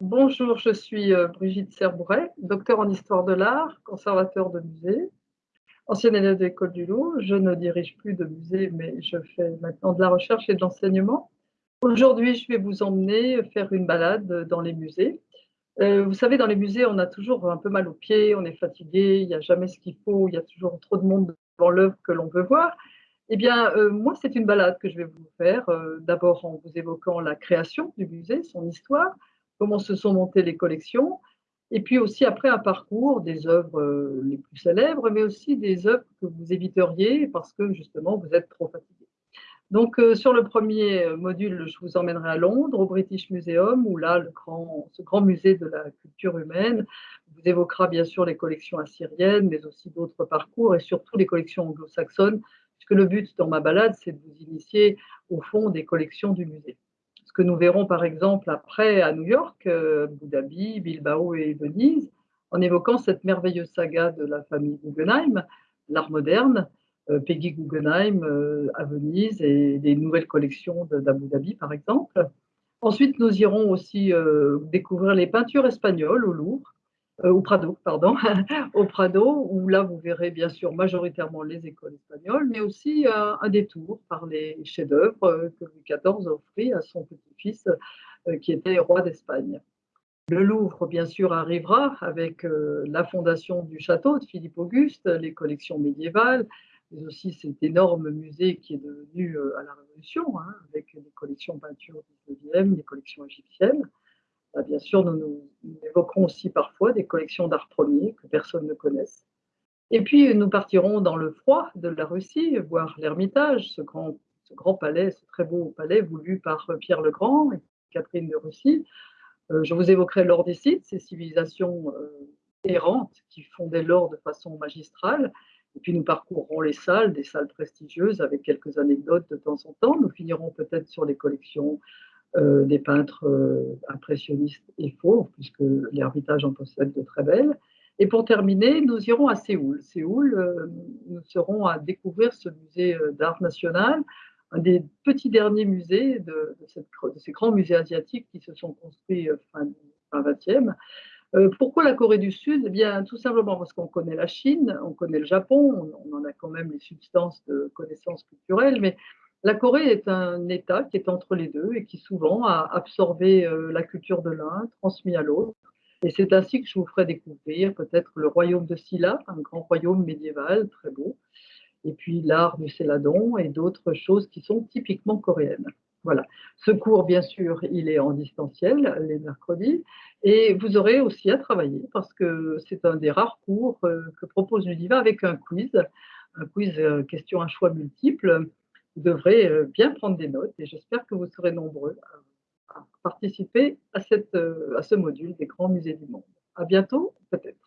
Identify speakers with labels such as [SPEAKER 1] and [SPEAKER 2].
[SPEAKER 1] Bonjour, je suis euh, Brigitte Serbouret, docteur en histoire de l'art, conservateur de musée, ancienne élève de l'École du Louvre. Je ne dirige plus de musée, mais je fais maintenant de la recherche et de l'enseignement. Aujourd'hui, je vais vous emmener faire une balade dans les musées. Euh, vous savez, dans les musées, on a toujours un peu mal aux pieds, on est fatigué, il n'y a jamais ce qu'il faut, il y a toujours trop de monde devant l'œuvre que l'on veut voir. Eh bien, euh, moi, c'est une balade que je vais vous faire, d'abord en vous évoquant la création du musée, son histoire, comment se sont montées les collections, et puis aussi après un parcours des œuvres euh, les plus célèbres, mais aussi des œuvres que vous éviteriez parce que justement vous êtes trop fatigué. Donc euh, sur le premier module, je vous emmènerai à Londres, au British Museum, où là, ce grand musée de la culture humaine vous évoquera bien sûr les collections assyriennes, mais aussi d'autres parcours et surtout les collections anglo-saxonnes, puisque le but dans ma balade, c'est de vous initier au fond des collections du musée que nous verrons par exemple après à New York, euh, Abu Dhabi, Bilbao et Venise, en évoquant cette merveilleuse saga de la famille Guggenheim, l'art moderne, euh, Peggy Guggenheim euh, à Venise et des nouvelles collections d'Abu Dhabi par exemple. Ensuite, nous irons aussi découvrir les peintures espagnoles au Louvre, euh, au Prado, pardon, au Prado, où là vous verrez bien sûr majoritairement les écoles espagnoles, mais aussi euh, un détour par les chefs-d'œuvre euh, que Louis XIV offrit à son petit-fils qui était roi d'Espagne. Le Louvre, bien sûr, arrivera avec la fondation du château de Philippe Auguste, les collections médiévales, mais aussi cet énorme musée qui est devenu à la Révolution, hein, avec les collections peinture 19e, les collections égyptiennes. Bah, bien sûr, nous, évoquerons aussi parfois des collections d'art premier que personne ne connaisse. Et puis, nous partirons dans le froid de la Russie, voir l'Ermitage, ce grand, palais, ce très beau palais voulu par Pierre le Grand et Catherine de Russie. Euh, je vous évoquerai l'or des sites, ces civilisations euh, errantes qui fondaient l'or de façon magistrale. Et puis nous parcourrons les salles, des salles prestigieuses avec quelques anecdotes de temps en temps. Nous finirons peut-être sur les collections euh, des peintres euh, impressionnistes et faux, puisque l'Hermitage en possède de très belles. Et pour terminer, nous irons à Séoul. Séoul, euh, nous serons à découvrir ce musée d'art national, un des petits derniers musées de, ces grands musées asiatiques qui se sont construits fin, fin 20e. pourquoi la Corée du Sud? Eh bien, tout simplement parce qu'on connaît la Chine, on connaît le Japon, on, on, en a quand même les substances de connaissances culturelles, mais la Corée est un État qui est entre les deux et qui souvent a absorbé euh, la culture de l'un, transmis à l'autre. Et c'est ainsi que je vous ferai découvrir peut-être le royaume de Silla, un grand royaume médiéval très beau, et puis l'art du céladon et d'autres choses qui sont typiquement coréennes. Voilà. Ce cours, bien sûr, il est en distanciel les mercredis. Et vous aurez aussi à travailler parce que c'est un des rares cours euh, que propose l'UDIVA avec un quiz, un quiz euh, question à choix multiples vous devrez euh, bien prendre des notes et j'espère que vous serez nombreux à, participer à, cette, euh, à ce module des grands musées du monde. À bientôt, peut-être.